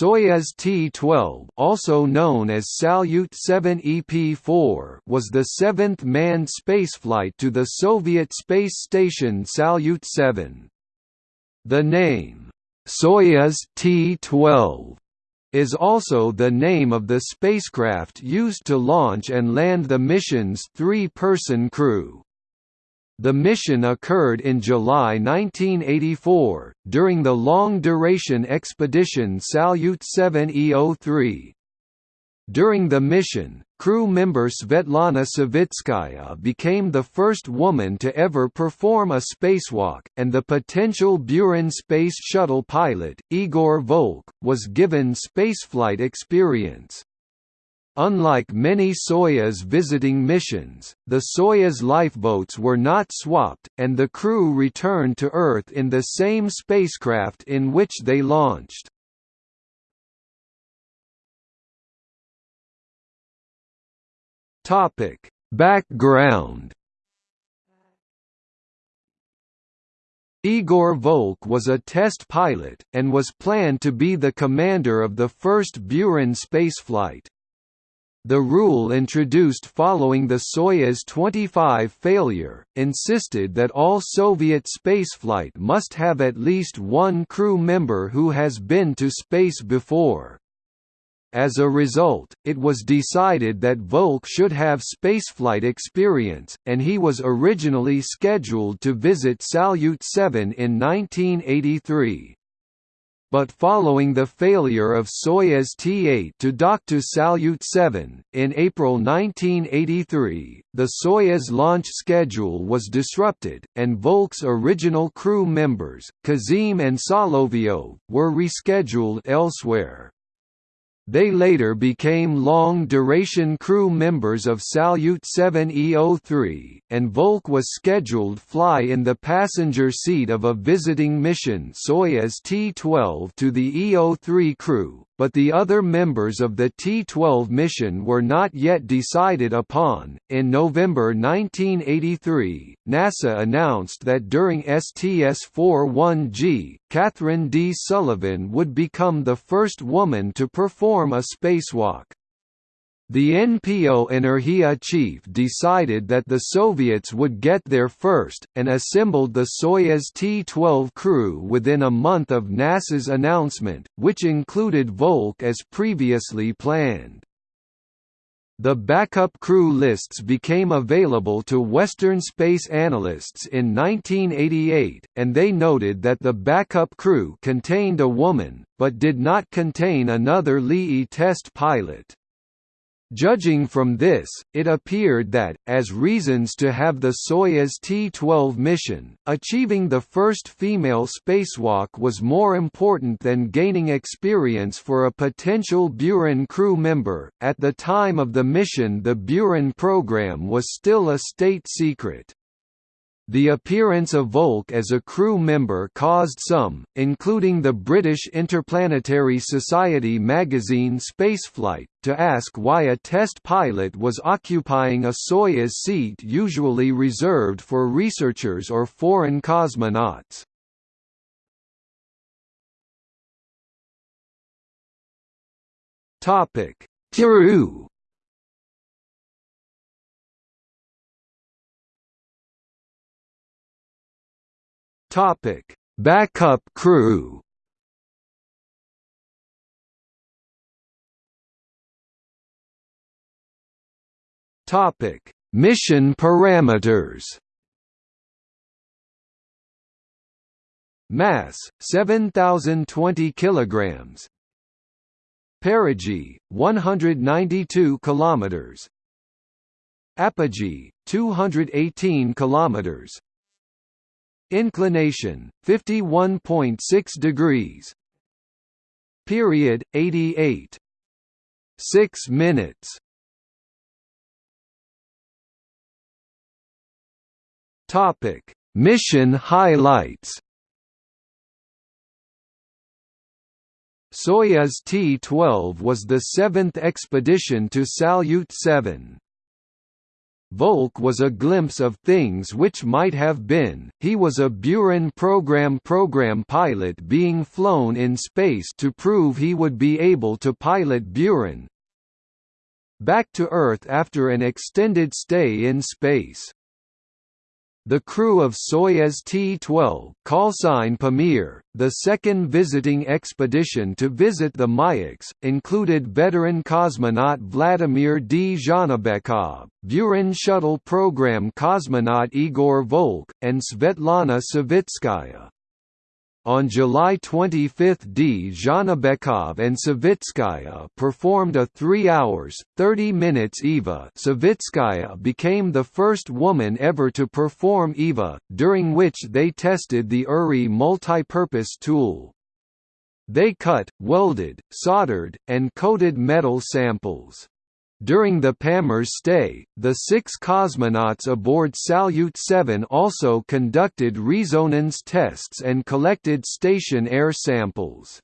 Soyuz T-12 also known as Salyut 7 EP-4 was the seventh manned spaceflight to the Soviet space station Salyut 7. The name, Soyuz T-12, is also the name of the spacecraft used to launch and land the mission's three-person crew. The mission occurred in July 1984, during the long-duration expedition Salyut 7 EO3. During the mission, crew member Svetlana Savitskaya became the first woman to ever perform a spacewalk, and the potential Buran Space Shuttle pilot, Igor Volk, was given spaceflight experience. Unlike many Soyuz visiting missions, the Soyuz lifeboats were not swapped, and the crew returned to Earth in the same spacecraft in which they launched. Background Igor Volk was a test pilot, and was planned to be the commander of the first Buran spaceflight. The rule introduced following the Soyuz 25 failure, insisted that all Soviet spaceflight must have at least one crew member who has been to space before. As a result, it was decided that Volk should have spaceflight experience, and he was originally scheduled to visit Salyut 7 in 1983 but following the failure of Soyuz T-8 to dock to Salyut 7, in April 1983, the Soyuz launch schedule was disrupted, and Volk's original crew members, Kizim and Solovyov, were rescheduled elsewhere. They later became long-duration crew members of Salyut 7E03, and Volk was scheduled fly in the passenger seat of a visiting mission Soyuz T-12 to the EO3 crew, but the other members of the T-12 mission were not yet decided upon. In November 1983, NASA announced that during STS-41G, Kathryn D. Sullivan would become the first woman to perform a spacewalk. The NPO Energia chief decided that the Soviets would get there first, and assembled the Soyuz T-12 crew within a month of NASA's announcement, which included Volk as previously planned. The backup crew lists became available to Western space analysts in 1988, and they noted that the backup crew contained a woman, but did not contain another LII test pilot. Judging from this, it appeared that, as reasons to have the Soyuz T-12 mission, achieving the first female spacewalk was more important than gaining experience for a potential Buran crew member. At the time of the mission the Buran program was still a state secret. The appearance of Volk as a crew member caused some, including the British Interplanetary Society magazine Spaceflight, to ask why a test pilot was occupying a Soyuz seat usually reserved for researchers or foreign cosmonauts. Kiru Topic: Backup crew. Topic: Mission parameters. Mass 7020 kilograms. Perigee 192 kilometers. Apogee 218 kilometers. Inclination 51.6 degrees. Period 88. 6 minutes. Topic: Mission highlights. Soyuz T-12 was the seventh expedition to Salyut 7. Volk was a glimpse of things which might have been. He was a Buran program program pilot being flown in space to prove he would be able to pilot Buran back to Earth after an extended stay in space. The crew of Soyuz T-12 callsign Pamir, the second visiting expedition to visit the Mayaks, included veteran cosmonaut Vladimir Dzhanibekov, Buran shuttle program cosmonaut Igor Volk, and Svetlana Savitskaya. On July 25 Dzhanibekov and Savitskaya performed a 3 hours, 30 minutes EVA Savitskaya became the first woman ever to perform EVA, during which they tested the URI multipurpose tool. They cut, welded, soldered, and coated metal samples. During the Pamir's stay, the six cosmonauts aboard Salyut 7 also conducted resonance tests and collected station air samples.